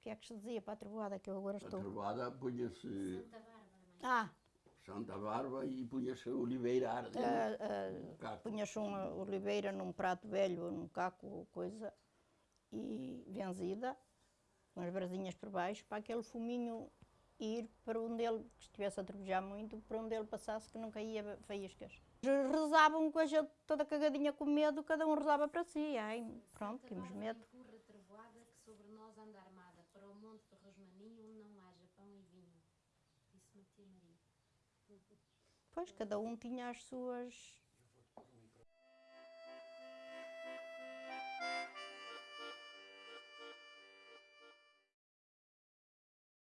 que é que se dizia para a trovoada que eu agora A estou? trovada punha-se Santa Bárbara, mãe. Ah, Santa Barba e punha-se oliveira a arder. ah, ah, Um caco. punhas uma oliveira num prato velho, num caco, coisa, e benzida, com as brasinhas por baixo, para aquele fuminho ir para onde ele, que estivesse a trovejar muito, para onde ele passasse, que não caía faíscas. Rezavam com a gente toda cagadinha com medo, cada um rezava para si. Ai, pronto, Santa tínhamos Bárbara medo. Nós anda armada, para o monte de Rosmaninho onde não haja pão e vinho. Disse-me a tia Maria. Pois, cada um tinha as suas